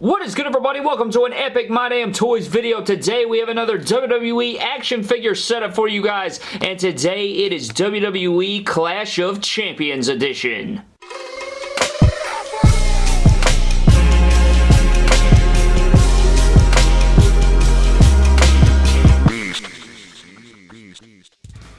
What is good everybody? Welcome to an epic My Damn Toys video. Today we have another WWE action figure setup for you guys and today it is WWE Clash of Champions edition.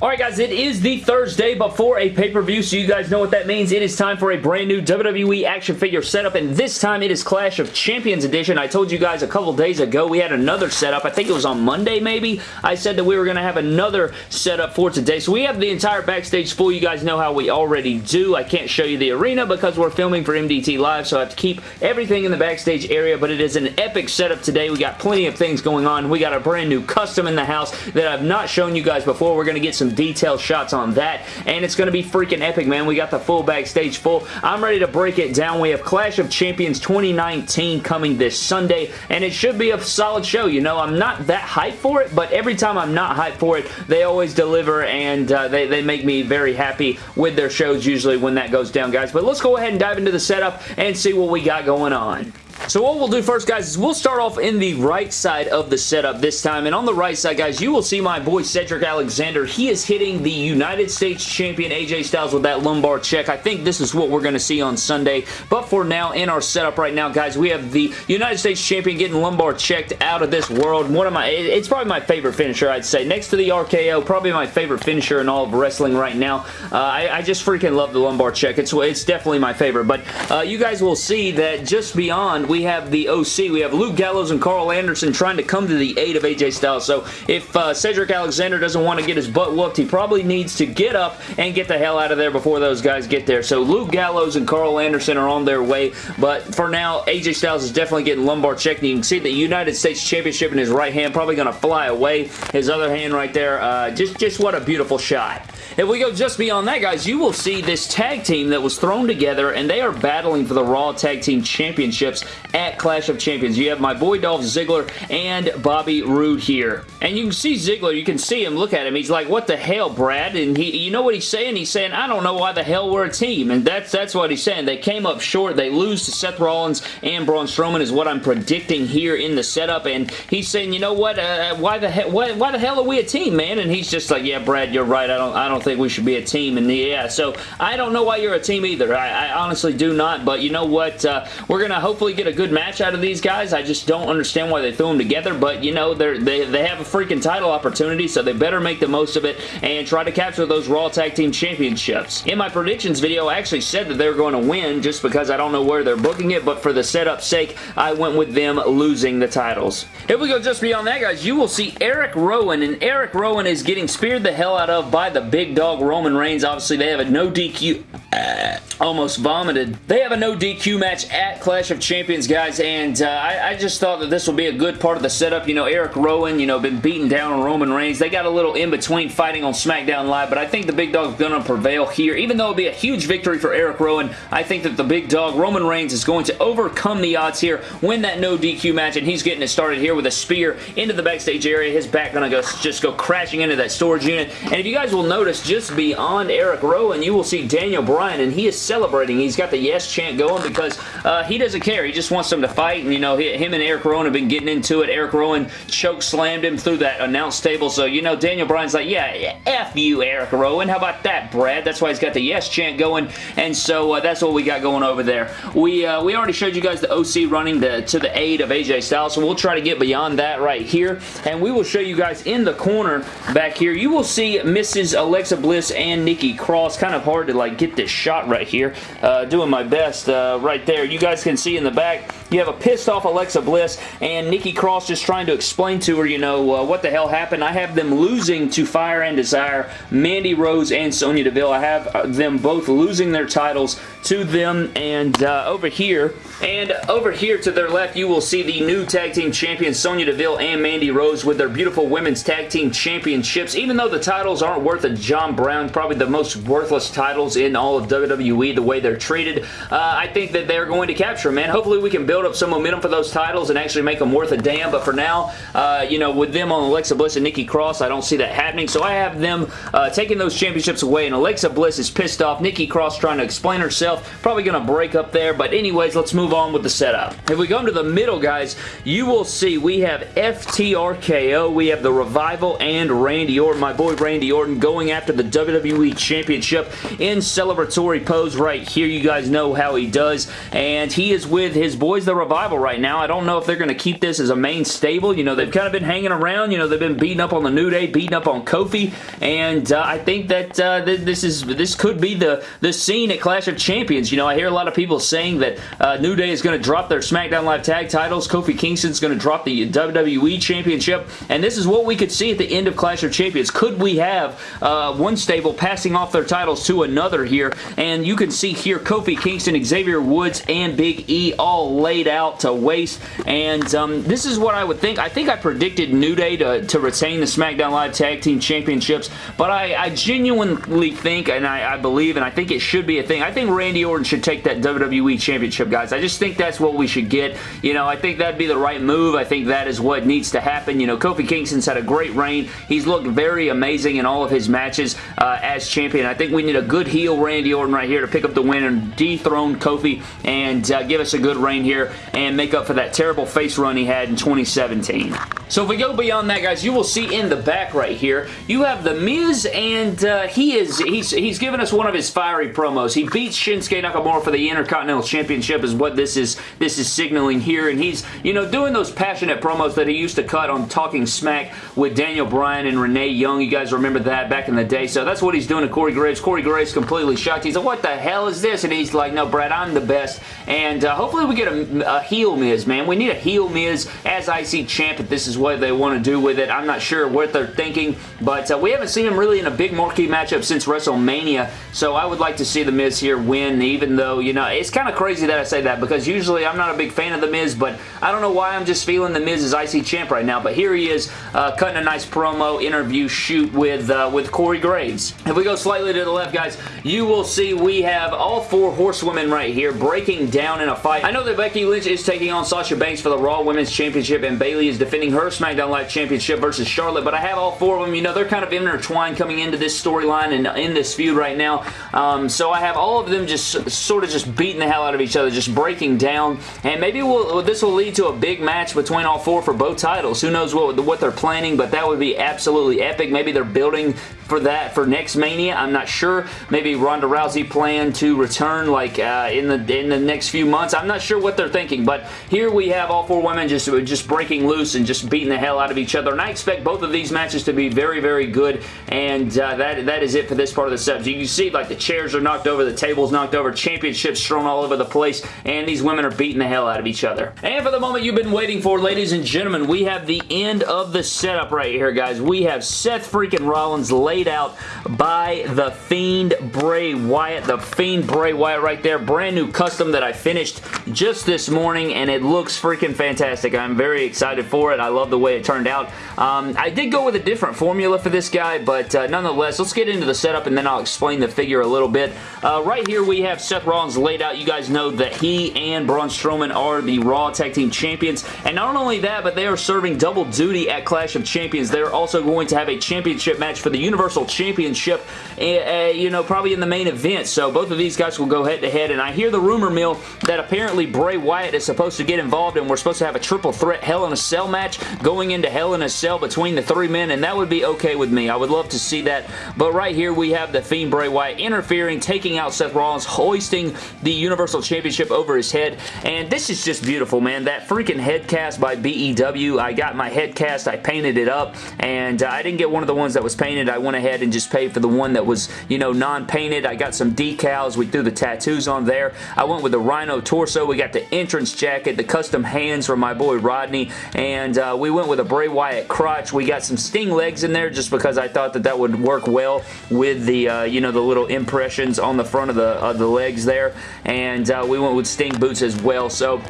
Alright guys, it is the Thursday before a pay-per-view, so you guys know what that means. It is time for a brand new WWE action figure setup, and this time it is Clash of Champions Edition. I told you guys a couple days ago we had another setup. I think it was on Monday maybe. I said that we were going to have another setup for today, so we have the entire backstage full. You guys know how we already do. I can't show you the arena because we're filming for MDT Live, so I have to keep everything in the backstage area, but it is an epic setup today. We got plenty of things going on. We got a brand new custom in the house that I've not shown you guys before. We're going to get some some detailed shots on that, and it's going to be freaking epic, man. We got the full backstage full. I'm ready to break it down. We have Clash of Champions 2019 coming this Sunday, and it should be a solid show. You know, I'm not that hyped for it, but every time I'm not hyped for it, they always deliver, and uh, they, they make me very happy with their shows usually when that goes down, guys. But let's go ahead and dive into the setup and see what we got going on. So what we'll do first, guys, is we'll start off in the right side of the setup this time. And on the right side, guys, you will see my boy Cedric Alexander. He is hitting the United States Champion AJ Styles with that lumbar check. I think this is what we're going to see on Sunday. But for now, in our setup right now, guys, we have the United States Champion getting lumbar checked out of this world. One of my, it's probably my favorite finisher, I'd say. Next to the RKO, probably my favorite finisher in all of wrestling right now. Uh, I, I, just freaking love the lumbar check. It's, it's definitely my favorite. But uh, you guys will see that just beyond, we have the OC. We have Luke Gallows and Karl Anderson trying to come to the aid of AJ Styles. So if uh, Cedric Alexander doesn't want to get his butt whooped, he probably needs to get up and get the hell out of there before those guys get there. So Luke Gallows and Karl Anderson are on their way. But for now, AJ Styles is definitely getting lumbar checked. You can see the United States Championship in his right hand probably going to fly away. His other hand right there, uh, just, just what a beautiful shot. If we go just beyond that, guys, you will see this tag team that was thrown together, and they are battling for the Raw Tag Team Championships at Clash of Champions. You have my boy Dolph Ziggler and Bobby Roode here. And you can see Ziggler, you can see him, look at him. He's like, what the hell, Brad? And he, you know what he's saying? He's saying, I don't know why the hell we're a team. And that's that's what he's saying. They came up short. They lose to Seth Rollins and Braun Strowman is what I'm predicting here in the setup. And he's saying, you know what? Uh, why the hell? Why, why the hell are we a team, man? And he's just like, yeah, Brad, you're right. I don't. I don't think we should be a team. And yeah, so I don't know why you're a team either. I, I honestly do not. But you know what? Uh, we're going to hopefully get a good match out of these guys. I just don't understand why they threw them together. But, you know, they they, have a freaking title opportunity, so they better make the most of it and try to capture those Raw Tag Team Championships. In my predictions video, I actually said that they were going to win just because I don't know where they're booking it, but for the setup sake, I went with them losing the titles. If we go just beyond that, guys, you will see Eric Rowan, and Eric Rowan is getting speared the hell out of by the big dog Roman Reigns. Obviously, they have a no DQ uh, almost vomited. They have a no DQ match at Clash of Champions, guys, and uh, I, I, just thought that this would be a good part of the setup. You know, Eric Rowan, you know, been beaten down on Roman Reigns. They got a little in-between fighting on SmackDown Live, but I think the Big Dog's going to prevail here. Even though it'll be a huge victory for Eric Rowan, I think that the Big Dog, Roman Reigns, is going to overcome the odds here, win that no DQ match, and he's getting it started here with a spear into the backstage area. His back going to go just go crashing into that storage unit, and if you guys will notice, just beyond Eric Rowan, you will see Daniel Bryan, and he is celebrating. He's got the yes chant going because uh, he doesn't care. He just wants them to fight, and you know, him and Eric Rowan have been getting into it. Eric Rowan choke slammed him through that announce table, so you know, Daniel Bryan's like, yeah, F you, Eric Rowan. How about that, Brad? That's why he's got the yes chant going, and so uh, that's what we got going over there. We uh, we already showed you guys the OC running the, to the aid of AJ Styles, so we'll try to get beyond that right here, and we will show you guys in the corner back here. You will see Mrs. Alexa Bliss and Nikki Cross. Kind of hard to like get this shot right here. Uh, doing my best uh, right there. You guys can see in the back, you have a pissed off Alexa Bliss and Nikki Cross just trying to explain to her, you know, uh, what the hell happened. I have them losing to Fire and Desire, Mandy Rose and Sonya Deville. I have uh, them both losing their titles to them and uh, over here and over here to their left you will see the new tag team champions Sonya Deville and Mandy Rose with their beautiful women's tag team championships even though the titles aren't worth a John Brown probably the most worthless titles in all of WWE WWE the way they're treated. Uh, I think that they're going to capture them, man. Hopefully we can build up some momentum for those titles and actually make them worth a damn, but for now, uh, you know, with them on Alexa Bliss and Nikki Cross, I don't see that happening, so I have them uh, taking those championships away, and Alexa Bliss is pissed off. Nikki Cross trying to explain herself, probably going to break up there, but anyways, let's move on with the setup. If we come to the middle, guys, you will see we have FTRKO, we have the Revival, and Randy Orton, my boy Randy Orton, going after the WWE Championship in celebratory pose right here. You guys know how he does, and he is with his boys, the Revival, right now. I don't know if they're going to keep this as a main stable. You know, they've kind of been hanging around. You know, they've been beating up on the New Day, beating up on Kofi, and uh, I think that uh, th this is this could be the, the scene at Clash of Champions. You know, I hear a lot of people saying that uh, New Day is going to drop their SmackDown Live tag titles. Kofi Kingston's going to drop the WWE Championship, and this is what we could see at the end of Clash of Champions. Could we have uh, one stable passing off their titles to another here? And you can see here Kofi Kingston, Xavier Woods, and Big E all laid out to waste, and um, this is what I would think. I think I predicted New Day to, to retain the SmackDown Live Tag Team Championships, but I, I genuinely think, and I, I believe, and I think it should be a thing, I think Randy Orton should take that WWE Championship, guys. I just think that's what we should get. You know, I think that'd be the right move. I think that is what needs to happen. You know, Kofi Kingston's had a great reign. He's looked very amazing in all of his matches uh, as champion. I think we need a good heel Randy Orton right here to pick up the win and dethrone Kofi and uh, give us a good reign here and make up for that terrible face run he had in 2017. So if we go beyond that, guys, you will see in the back right here, you have The Miz, and uh, he is, he's, he's given us one of his fiery promos. He beats Shinsuke Nakamura for the Intercontinental Championship is what this is, this is signaling here, and he's, you know, doing those passionate promos that he used to cut on Talking Smack with Daniel Bryan and Renee Young. You guys remember that back in the day, so that's what he's doing to Corey Graves. Corey Graves completely shocked. He's like, what the hell is this? And he's like, no, Brad, I'm the best, and uh, hopefully we get a, a heel Miz, man. We need a heel Miz as IC champ if this is what they want to do with it. I'm not sure what they're thinking, but uh, we haven't seen him really in a big marquee matchup since WrestleMania, so I would like to see The Miz here win, even though, you know, it's kind of crazy that I say that because usually I'm not a big fan of The Miz, but I don't know why I'm just feeling The Miz as IC champ right now, but here he is uh, cutting a nice promo interview shoot with, uh, with Corey Graves. If we go slightly to the left, guys, you will see we have all four horsewomen right here breaking down in a fight. I know that Becky Lynch is taking on Sasha Banks for the Raw Women's Championship, and Bayley is defending her SmackDown Live Championship versus Charlotte, but I have all four of them. You know, they're kind of intertwined coming into this storyline and in this feud right now, um, so I have all of them just sort of just beating the hell out of each other, just breaking down, and maybe we'll, this will lead to a big match between all four for both titles. Who knows what, what they're planning, but that would be absolutely epic. Maybe they're building for that for next Mania. I'm not sure. Maybe Ronda Rousey plan to return like uh, in the in the next few months. I'm not sure what they're thinking, but here we have all four women just just breaking loose and just beating the hell out of each other. And I expect both of these matches to be very very good. And uh, that that is it for this part of the set. You can see like the chairs are knocked over, the tables knocked over, championships thrown all over the place, and these women are beating the hell out of each other. And for the moment you've been waiting for, ladies and gentlemen, we have the end of the setup right here, guys. We have Seth freaking Rollins laid out by the Fiend Bray Wyatt. The Fiend Bray Wyatt right there. Brand new custom that I finished just this morning, and it looks freaking fantastic. I'm very excited for it. I love the way it turned out. Um, I did go with a different formula for this guy, but uh, nonetheless, let's get into the setup, and then I'll explain the figure a little bit. Uh, right here, we have Seth Rollins laid out. You guys know that he and Braun Strowman are the Raw Tag Team Champions, and not only that, but they are serving double duty at Clash of Champions. They're also going to have a championship match for the Universal Championship, uh, you know, probably in the main event, so both of these guys will go head-to-head, -head, and I hear the rumor mill that apparently Bray Wyatt is supposed to get involved, and we're supposed to have a triple threat Hell in a Cell match going into Hell in a Cell between the three men, and that would be okay with me. I would love to see that, but right here we have the Fiend Bray Wyatt interfering, taking out Seth Rollins, hoisting the Universal Championship over his head, and this is just beautiful, man. That freaking head cast by BEW, I got my head cast, I painted it up, and uh, I didn't get one of the ones that was painted. I went ahead and just paid for the one that was, you know, non-painted. I got some decals. We threw the tattoos on there. I went with the Rhyno torso. We got the entrance jacket, the custom hands from my boy Rodney, and uh, we went with a Bray Wyatt crotch. We got some Sting legs in there just because I thought that that would work well with the, uh, you know, the little impressions on the front of the, of the legs there, and uh, we went with Sting boots as well, so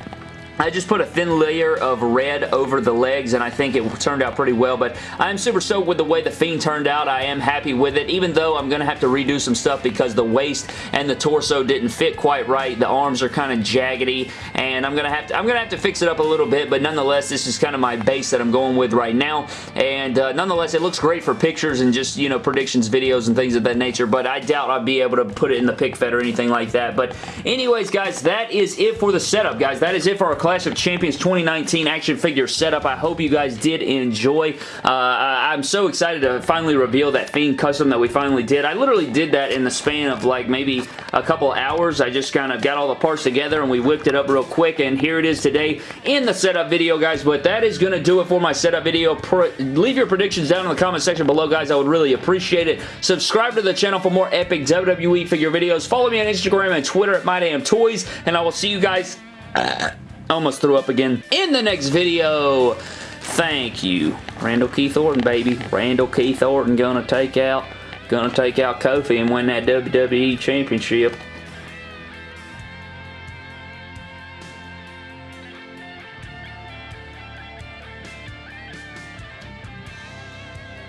I just put a thin layer of red over the legs and I think it turned out pretty well, but I'm super stoked with the way the Fiend turned out. I am happy with it, even though I'm going to have to redo some stuff because the waist and the torso didn't fit quite right. The arms are kind of jaggedy, and I'm going to have to I'm going to have to fix it up a little bit, but nonetheless, this is kind of my base that I'm going with right now, and uh, nonetheless, it looks great for pictures and just, you know, predictions videos and things of that nature, but I doubt I'll be able to put it in the pick fed or anything like that, but anyways, guys, that is it for the setup, guys. That is it for our Clash of Champions 2019 action figure setup. I hope you guys did enjoy. Uh, I'm so excited to finally reveal that Fiend custom that we finally did. I literally did that in the span of like maybe a couple hours. I just kind of got all the parts together and we whipped it up real quick and here it is today in the setup video, guys. But that is going to do it for my setup video. Pro leave your predictions down in the comment section below, guys. I would really appreciate it. Subscribe to the channel for more epic WWE figure videos. Follow me on Instagram and Twitter at MyDamnToys, and I will see you guys almost threw up again in the next video. Thank you. Randall Keith Orton, baby. Randall Keith Orton gonna take out gonna take out Kofi and win that WWE Championship.